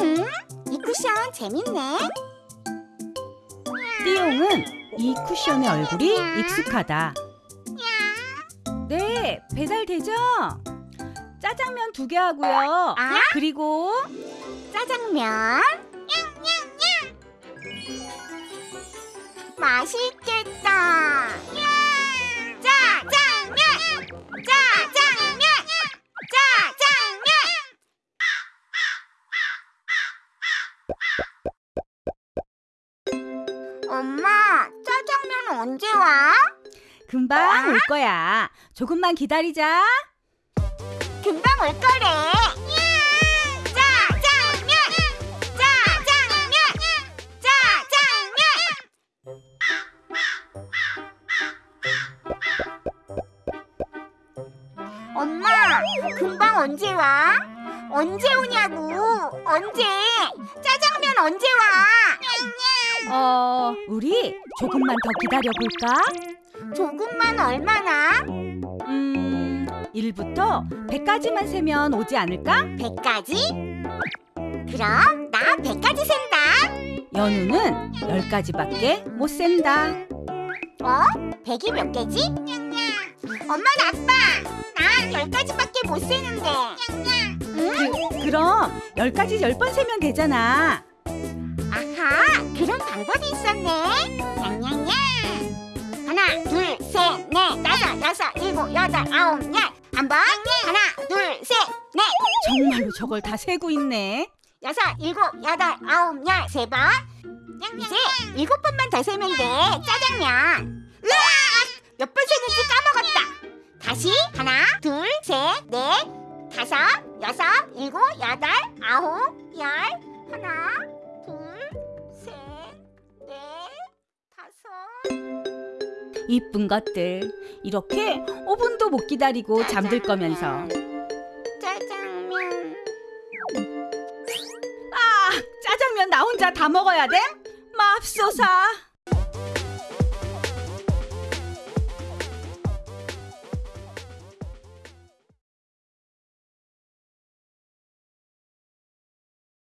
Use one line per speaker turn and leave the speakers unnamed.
음, 이 쿠션 재밌네.
띠용은 이 쿠션의 얼굴이 익숙하다. 네, 배달 되죠? 짜장면 두 개 하고요.
아?
그리고
짜장면. 맛있겠다. 짜장면. 짜장면. 짜장면. 엄마, 짜장면 언제 와?
금방 올 거야. 조금만 기다리자.
금방 올 거래. 엄마, 금방 언제 와? 언제 오냐고? 언제? 짜장면 언제 와?
어, 우리 조금만 더 기다려 볼까?
조금만 얼마나?
음, 1부터 100까지만 세면 오지 않을까?
100까지? 그럼 나 100까지 센다.
연우는 10까지밖에 못 센다.
어? 100이 몇 개지? 엄마 아빠! 난 10가지밖에 못 세는데. 응?
그럼 10까지 10번 세면 되잖아.
아하 그런 방법이 있었네. 냥냥냥. 하나 둘 셋 넷 다섯 여섯 일곱 여덟 아홉 열. 한번. 하나 둘 셋 넷.
정말로 저걸 다 세고 있네.
여섯 일곱 여덟 아홉 열. 세번. 이제 일곱 번만 더 세면 돼. 짜장면. 으악! 몇번 세는지 까먹었 다 다시 하나 둘 셋 넷 다섯 여섯 일곱 여덟 아홉 열 하나 둘셋넷 다섯
이쁜 것들. 이렇게 5분도 못 기다리고 잠들 거면서.
짜장면
아, 짜장면 나 혼자 다 먹어야 돼? 맙소사.